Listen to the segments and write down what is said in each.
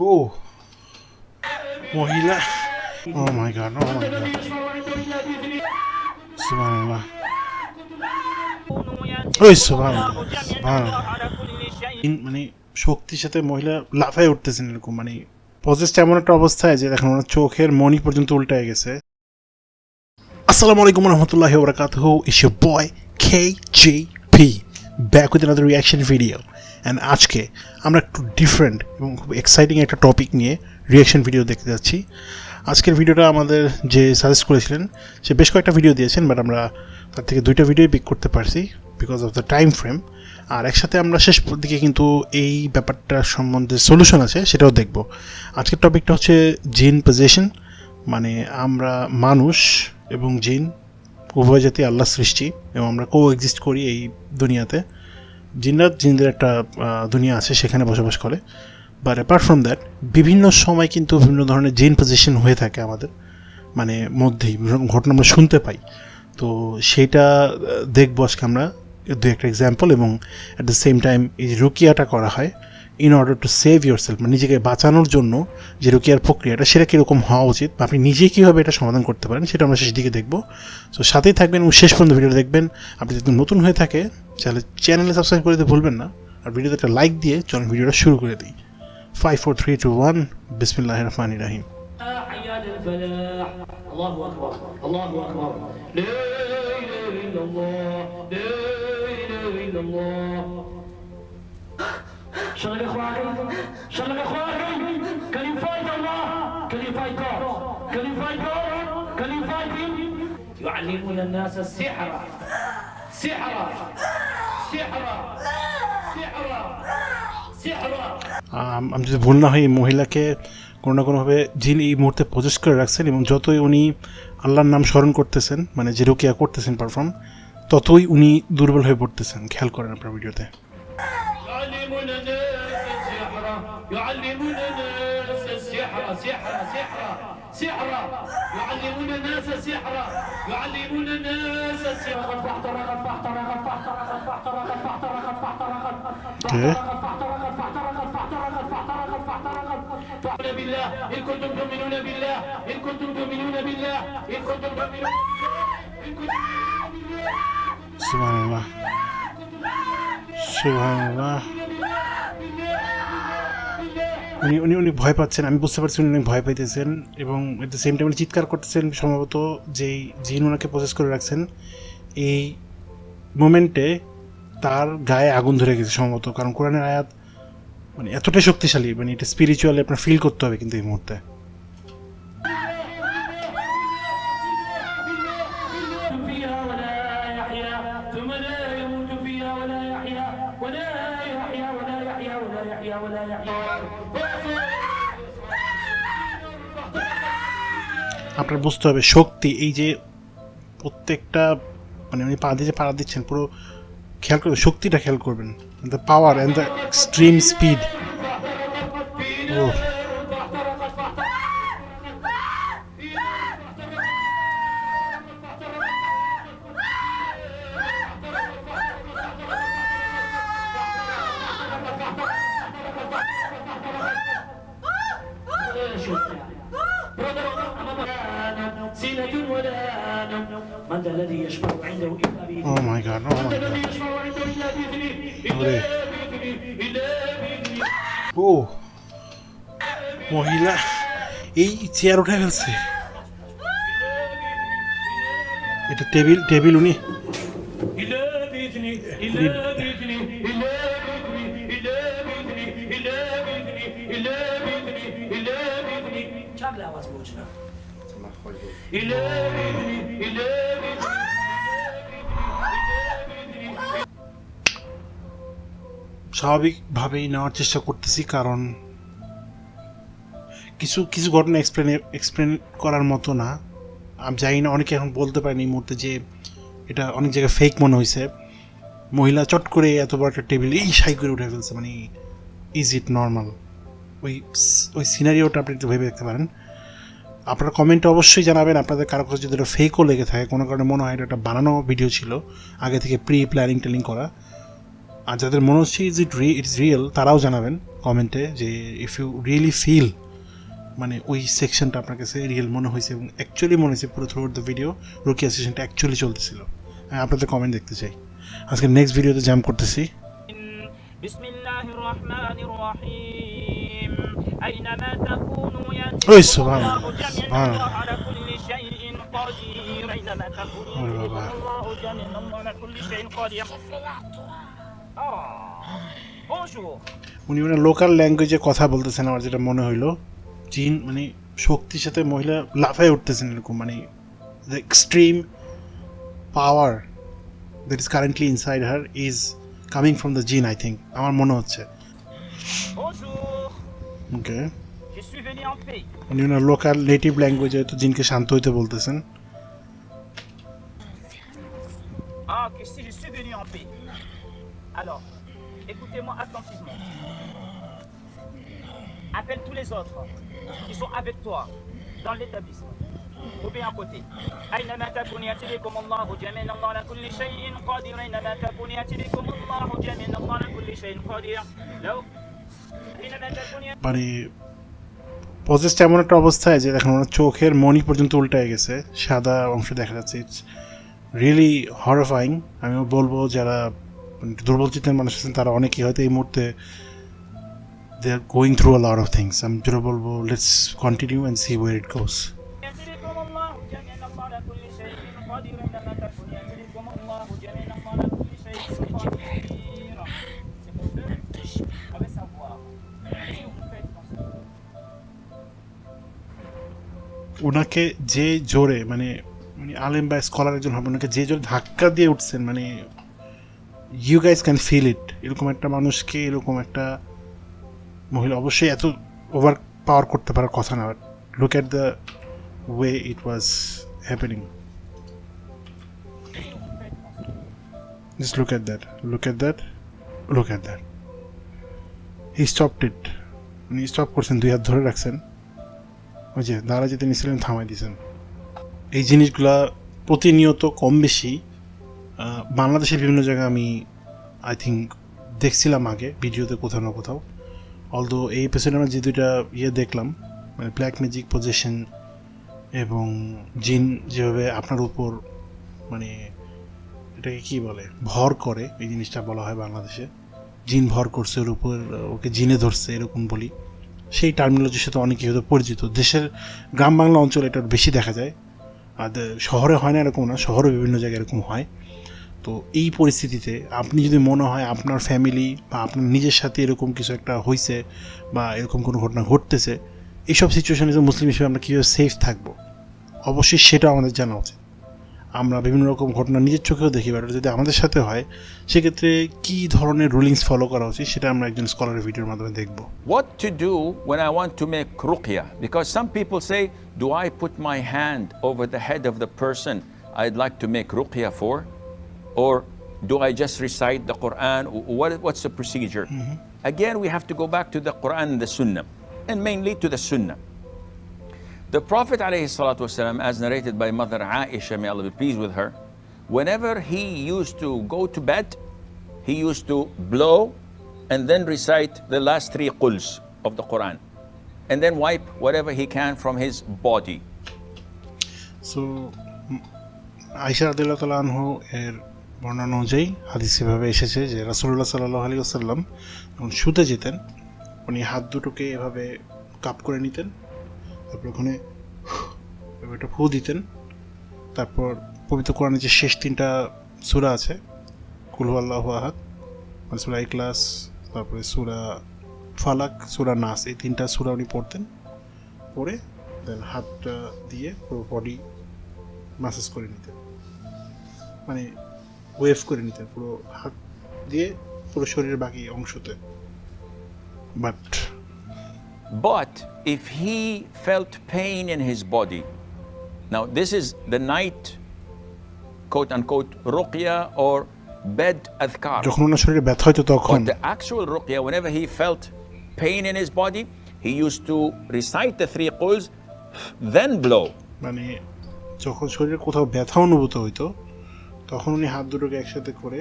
ও মহিলা ও মাই গড ও মাই গড সুবহানাল্লাহ ওই সুবহানাল্লাহ মানে শক্তির সাথে মহিলা লাফায় উঠতেছেন এরকম মানে পজেসটা এমন একটা অবস্থায় যে দেখেন ওনার চোখের মনি পর্যন্ত উল্টায় গেছে। আসসালামু আলাইকুম রহমতুল্লাহি ওবরাকাতুহু is boy K J P back with another reaction video and আজকে আমরা একটু ডিফারেন্ট এবং খুব এক্সাইটিং একটা টপিক নিয়ে রিয়াকশন ভিডিও দেখতে যাচ্ছি। আজকের ভিডিওটা আমাদের যে সাজেস্ট করেছিলেন, সে বেশ কয়েকটা ভিডিও দিয়েছেন বাট আমরা তার থেকে দুইটা ভিডিও পিক করতে পারছি because of the time frame আর একসাথে আমরা শেষ দিকে কিন্তু এই ব্যাপারটার সম্বন্ধে সলিউশন আছে, সেটাও দেখব। আজকের টপিকটা হচ্ছে জিন পজিশন মানে আমরা মানুষ এবং জিন উভয় জাতি আল্লাহ সৃষ্টি এবং আমরা কো এক্সিস্ট করি এই দুনিয়াতে। জিন্নাত, জিন্দের একটা দুনিয়া আছে, সেখানে বসবাস করে। বাট অ্যাপার্ট ফ্রম দ্যাট বিভিন্ন সময় কিন্তু বিভিন্ন ধরনের জিন পজিশন হয়ে থাকে আমাদের মানে মধ্যেই ঘটনা আমরা শুনতে পাই। তো সেটা দেখব আজকে আমরা দু একটা এক্সাম্পল এবং অ্যাট দ্য সেম টাইম এই রুকিয়াটা করা হয়। in order to save yourself মানে নিজেকে বাঁচানোর জন্য যে রুকিয়ার প্রক্রিয়াটা সেটা কীরকম হওয়া উচিত বা আপনি নিজে কীভাবে এটা সমাধান করতে পারেন সেটা আমরা শেষ দিকে দেখবো তো সাথেই থাকবেন এবং শেষ পর্যন্ত ভিডিও দেখবেন আপনি যদি নতুন হয়ে থাকে তাহলে চ্যানেলে সাবস্ক্রাইব করে দিতে ভুলবেন না আর ভিডিওতে একটা লাইক দিয়ে চলুন ভিডিওটা শুরু করে দিই five four three two one বিসমিল্লাহ রহমান রাহিম حي على الفلاح الله اكبر الله اكبر لا اله الا الله لا اله الا الله شغل اخواني شغل اخواني كلمات الله كلمات كلمات كلمات يعلمون الناس السحر سحر سحر سحر سحر আম, আমি যদি ভুল না হয় এই মহিলাকে কোনো না কোনোভাবে জিন এই মুহূর্তে প্রজেস করে রাখছেন এবং যতই উনি আল্লাহর নাম স্মরণ করতেছেন মানে যে রুকিয়া করতেছেন পারফর্ম ততই উনি দুর্বল হয়ে পড়তেছেন খেয়াল করেন আপনার ভিডিওতে يعلمون الناس السحرة سحرة سحرة سحرة يعلمون الناس سحرة يعلمون الناس سحرة بالله إن كنتم تؤمنون بالله إن كنتم تؤمنون بالله إن كنتم تؤمنون سبحان الله سبحان الله উনি উনি উনি ভয় পাচ্ছেন, আমি বুঝতে পারছি উনি অনেক ভয় পাইতেছেন এবং এট দ্য সেম টাইম চিৎকার করতেছেন সম্ভবত যেই জিন ওনাকে প্রসেস করে রাখছেন, এই মোমেন্টে তার গায়ে আগুন ধরে গেছে সম্ভবত। কারণ কোরআনের আয়াত মানে এতটাই শক্তিশালী মানে এটা স্পিরিচুয়ালি আপনার ফিল করতে হবে কিন্তু এই মুহূর্তে। আপনার বুঝতে হবে, শক্তি, এই যে প্রত্যেকটা মানে উনি পা দিয়ে পাড়া দিচ্ছেন, পুরো খেয়াল করবেন, শক্তিটা খেয়াল করবেন। The power and the extreme speed O من ذا الذي يشفع عنده إلا بإذنه O my god O my الذي god يشفع عنده إلا بإذنه ওরে إلا بإذنه ও মহিলা এই চেয়ার উঠে ফেলছে এটা টেবিল টেবিল উনি إلا بإذنه إلا بإذنه находится. Иleri, স্বাভাবিকভাবেই নেওয়ার চেষ্টা করতেছি কারণ কিছু কিছু ঘটনা এক্সপ্লেন এক্সপ্লেন করার মতো না। আমি জানি না অনেকে এখন বলতে পারেনি এই মুহূর্তে যে এটা অনেক জায়গায় ফেক মনে হয়েছে। মহিলা চট করে এত বড় একটা টেবিল এই সাই করে উঠে ফেলছে মানে ইজ ইট নর্মাল ওই ওই সিনারিওটা আপনি একটু ভেবে দেখতে পারেন। আপনারা কমেন্টে অবশ্যই জানাবেন। আপনাদের কারও কাছে যদি ফেকও লেগে থাকে, কোনো কারণে মনে হয় একটা বানানো ভিডিও ছিল, আগে থেকে প্রি প্ল্যানিং ট্যানিং করা। আর যাদের মনে হচ্ছে ইজ ইট রি ইটস রিয়েল তারাও জানাবেন কমেন্টে যে ইফ ইউ রিয়েলি ফিল মানে ওই সেকশনটা আপনার কাছে রিয়েল মনে হয়েছে এবং অ্যাকচুয়ালি মনে হয়েছে পুরো থ্রু আউট দ্য ভিডিও রুকিয়া সেশনটা অ্যাকচুয়ালি চলতেছিল। হ্যাঁ আপনাদের কমেন্ট দেখতে চাই। আজকে নেক্সট ভিডিওতে জাম করতেছি। বিসমিল্লাহির রহমানির রহিম। أينما تكونوا يأتي ওই بكم সুবহান الله جميعا সুবহান الله على كل شيء قدير أينما تكونوا ওরে يأتي বাবা। بكم الله جميعا الله على كل شيء قدير آه. Bonjour উনি মানে লোকাল ল্যাঙ্গুয়েজে কথা বলতেছেন আমার যেটা মনে হইলো চীন মানে শক্তির সাথে মহিলা লাফায় উঠতেছেন এরকম মানে the extreme power that is currently inside her is coming from the jinn I think আমার মনে হচ্ছে Bonjour ওকে Je suis venu en paix উনি ওনার লোকাল নেটিভ ল্যাঙ্গুয়েজে তো জিনকে শান্ত হইতে বলতেছেন Ah, que si je suis venu en paix. Alors, écoutez-moi attentivement. Appelle tous les autres qui sont avec toi dans l'établissement. Ou bien à côté. أينما تكون يأتي بكم الله جميعا الله على كل شيء قدير أينما تكون يأتي بكم الله جميعا الله على كل شيء قدير لو أينما تكون يأتي মানে পজেসটা এমন একটা অবস্থায় যে দেখেন ওনার চোখের মনি পর্যন্ত উল্টায় গেছে, সাদা অংশ দেখা যাচ্ছে। ইটস রিয়েলি হরফাইং আমি বলব যারা মানে দুর্বল চিত্রের মানুষ আছেন, তারা অনেকেই হয়তো এই মুহূর্তে they are going through a lot of things আমি যেটা বলব let's continue and see where it goes ওনাকে যে জোরে মানে মানে আলেম বা স্কলার একজন হবে ওনাকে যে জোরে ধাক্কা দিয়ে উঠছেন মানে you guys can feel it এরকম একটা মানুষকে, এরকম একটা মহিলা অবশ্যই এত ওভার পাওয়ার করতে পারার কথা না look at the way it was happening Just look at that. Look at that. Look at that. He stopped. উনি স্টপ করছেন, দুই হাত ধরে রাখছেন ওই যে দাঁড়া যেতে নিয়েছিলেন থামাই দিয়েছেন। এই জিনিসগুলা প্রতিনিয়ত কম বেশি বাংলাদেশের বিভিন্ন জায়গায় আমি আই থিঙ্ক দেখছিলাম আগে, ভিডিওতে কোথাও না কোথাও। অলদো এই এপিসোডে আমরা যে দুইটা ইয়ে দেখলাম মানে ব্ল্যাক ম্যাজিক পজিশন এবং জিন যেভাবে আপনার উপর মানে এটাকে কি বলে, ভর করে, এই জিনিসটা বলা হয় বাংলাদেশে। জিন ভর করছে, ওর উপর, ওকে জিনে ধরছে, এরকম বলি। সেই টার্মিনোলজির সাথে অনেকেই হয়তো পরিচিত। দেশের গ্রাম বাংলা অঞ্চলে এটা বেশি দেখা যায়। আর শহরে হয় না এরকম না, শহরে বিভিন্ন জায়গায় এরকম হয়। তো এই পরিস্থিতিতে আপনি যদি মনে হয় আপনার ফ্যামিলি বা আপনার নিজের সাথে এরকম কিছু একটা হয়েছে বা এরকম কোনো ঘটনা ঘটতেছে, এইসব সিচুয়েশনে মুসলিম হিসেবে আমরা কীভাবে সেফ থাকব? অবশ্যই সেটা আমাদের জানা উচিত। আমরা বিভিন্ন রকম ঘটনা নিজের চোখেও দেখি বা এটা যদি আমাদের সাথে হয় সেক্ষেত্রে কী ধরনের রুলিংস ফলো করা উচিত সেটা আমরা একজন স্কলারের ভিডিওর মাধ্যমে দেখবো What to do when I want to make ruqya? Because some people say, Do I put my hand over the head of the person I'd like to make ruqya for? Or do I just recite the Quran? What, what's the procedure? Again, we have to go back to the Quran and the Sunnah, and mainly to the Sunnah. The Prophet ﷺ, as narrated by Mother Aisha, may Allah be pleased with her, whenever he used to go to bed, he used to blow and then recite the last three quls of the Quran. And then wipe whatever he can from his body. So আইসা আদিল্লাহ তালা আনহু এর বর্ণনা অনুযায়ী হাদিস এভাবে এসেছে যে রাসুল্লাহ সাল্লাহ আলী আসাল্লাম যখন শুতে যেতেন উনি হাত দুটোকে এভাবে কাপ করে নিতেন তারপর ওখানে একটা ফু দিতেন। তারপর পবিত্র কোরআনের যে শেষ তিনটা সুরা আছে কুলহু আল্লাহ আহাদ মানে সুরা ইকলাস তারপরে সুরা ফালাক, সুরা নাস, এই তিনটা সুরা উনি পড়তেন। পড়ে দেন হাতটা দিয়ে পুরো বডি মাসাজ করে নিতেন। মানে ওয়েভ করে নিতেন পুরো হাত দিয়ে পুরো শরীরের বাকি অংশতে। But But if he felt pain in his body, now this is the night, quote unquote, ruqya or bed adhkar. যখন ওনার শরীরে ব্যথা হতো তখন But the actual ruqya, whenever he felt pain in his body, he used to recite the three quls, then blow. মানে যখন শরীরে কোথাও ব্যথা অনুভূত হইতো তখন উনি হাত দুটোকে একসাথে করে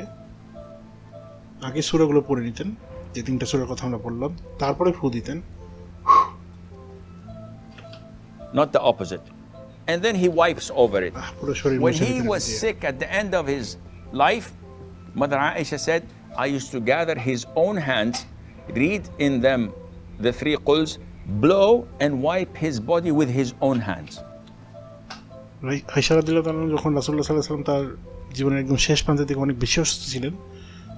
আগে সুরাগুলো পড়ে নিতেন যে তিনটা সুরার কথা আমরা বললাম তারপরে ফু দিতেন not the opposite. And then he wipes over it. When he was sick at the end of his life, Mother Aisha said, I used to gather his own hands, read in them the three quls, blow and wipe his body with his own hands. আইসারাদুল্লাহ তাআলা যখন রাসুল্লাহ সাল্লাহ সাল্লাম তার জীবনের একদম শেষ প্রান্তের দিকে অনেক বেশি অসুস্থ ছিলেন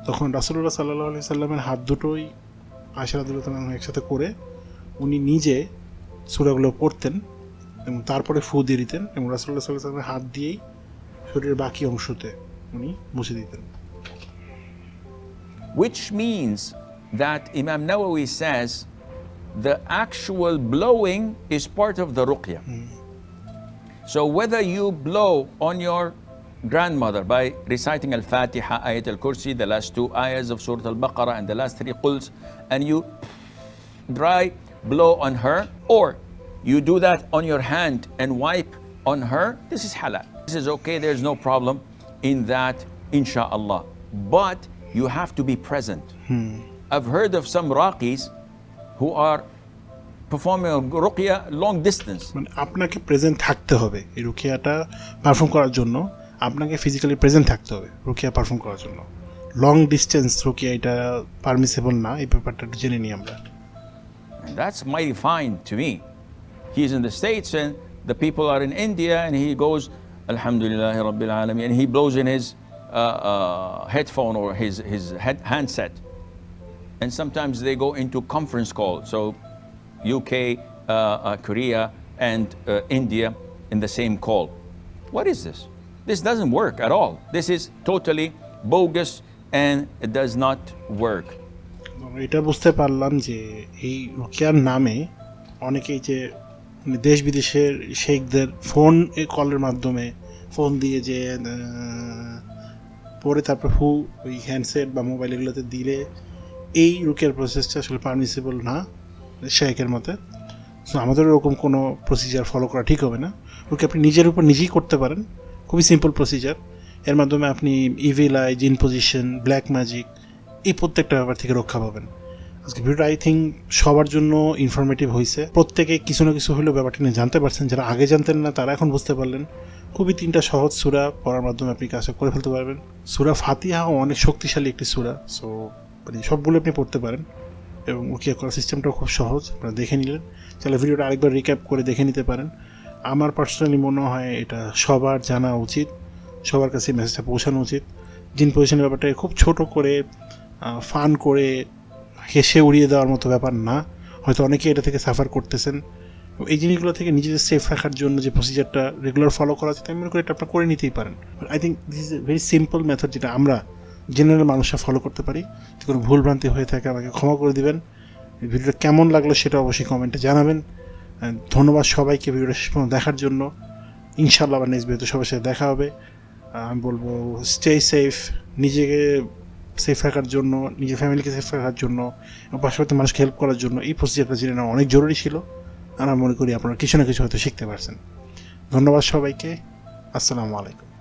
তখন রাসুল্লাহ সাল্লাহ আলি সাল্লামের হাত দুটোই তাল্লাহ একসাথে করে উনি নিজে সুরাগুলো পড়তেন এবং তারপরে ফু দিয়ে দিতেন এবং রাসুল্লাহ সাল্লাহ সাল্লামের হাত দিয়েই শরীরের বাকি অংশতে উনি মুছে দিতেন Which means that Imam Nawawi says the actual blowing is part of the ruqya. So whether you blow on your grandmother by reciting Al-Fatiha, Ayat Al-Kursi, the last two ayahs of Surah Al-Baqarah and the last three quls, and you dry blow on her, or you do that on your hand and wipe on her, this is halal. This is okay, there's no problem in that, insha'Allah. But you have to be present. I've heard of some Raqis who are performing a ruqya long distance. মানে আপনাকে present থাকতে হবে এই রুকিয়াটা perform করার জন্য আপনাকে physically present থাকতে হবে রুকিয়া পারফর্ম করার জন্য লং ডিস্টেন্স রুকিয়া এটা পারমিসেবল না এই ব্যাপারটা একটু জেনে নিই আমরা And that's mighty fine to me. He's in the States and the people are in India and he goes, Alhamdulillah Rabbil Alameen, and he blows in his uh, uh, headphone or his, his head, handset. And sometimes they go into conference call. So UK, uh, uh, Korea, and uh, India in the same call. What is this? This doesn't work at all. This is totally bogus and it does not work. এটা বুঝতে পারলাম যে এই রুকিয়ার নামে অনেকেই যে মানে দেশ বিদেশের শেখদের ফোন কলের মাধ্যমে ফোন দিয়ে যে পরে তারপর হু ওই হ্যান্ডসেট বা মোবাইল এগুলোতে দিলে এই রুকিয়ার প্রসেসটা আসলে পারমিসিবল না শেখের মতে। সো আমাদের ওরকম কোনো প্রসিজার ফলো করা ঠিক হবে না। ওকে আপনি নিজের উপর নিজেই করতে পারেন। খুবই সিম্পল প্রসিজার এর মাধ্যমে আপনি evil eye jinn possession black magic এই প্রত্যেকটা ব্যাপার থেকে রক্ষা পাবেন। আজকে ভিডিওটা আই থিঙ্ক সবার জন্য ইনফরমেটিভ হয়েছে প্রত্যেকে কিছু না কিছু হলেও ব্যাপারটা নিয়ে জানতে পারছেন, যারা আগে জানতেন না তারা এখন বুঝতে পারলেন। খুবই তিনটা সহজ সুরা পড়ার মাধ্যমে আপনি কাজটা করে ফেলতে পারবেন। সুরা ফাতিহা অনেক শক্তিশালী একটি সুরা সো মানে সবগুলো আপনি পড়তে পারেন। এবং উকিয়া করার সিস্টেমটাও খুব সহজ, আপনারা দেখে নিলেন। তাহলে ভিডিওটা আরেকবার রিক্যাপ করে দেখে নিতে পারেন। আমার পার্সোনালি মনে হয় এটা সবার জানা উচিত, সবার কাছে মেসেজটা পৌঁছানো উচিত। জিন পজিশনের ব্যাপারটা খুব ছোট করে ফান করে হেসে উড়িয়ে দেওয়ার মতো ব্যাপার না। হয়তো অনেকে এটা থেকে সাফার করতেছেন। এই জিনিসগুলো থেকে নিজেদের সেফ রাখার জন্য যে প্রসিজারটা রেগুলার ফলো করা আছে আমি মনে করি এটা আপনার করে নিতেই পারেন। I think this is a very simple method যেটা আমরা জেনারেল মানুষরা ফলো করতে পারি। যদি কোনো ভুলভ্রান্তি হয়ে থাকে, আমাকে ক্ষমা করে দিবেন। ভিডিওটা কেমন লাগল সেটা অবশ্যই কমেন্টে জানাবেন। ধন্যবাদ সবাইকে ভিডিওটা শেষ পর্যন্ত দেখার জন্য। ইনশাল্লাহ আবার নেক্সট ভিডিওতে সবার সাথে দেখা হবে। আমি বলব স্টে সেফ নিজেকে সেফ রাখার জন্য, নিজের ফ্যামিলিকে সেফ রাখার জন্য পাশাপাশি মানুষকে হেল্প করার জন্য এই প্রসিজারটা জেনে নেওয়া অনেক জরুরি ছিল। আর আমি মনে করি আপনারা কিছু না কিছু হয়তো শিখতে পারছেন। ধন্যবাদ সবাইকে। আসসালামু আলাইকুম।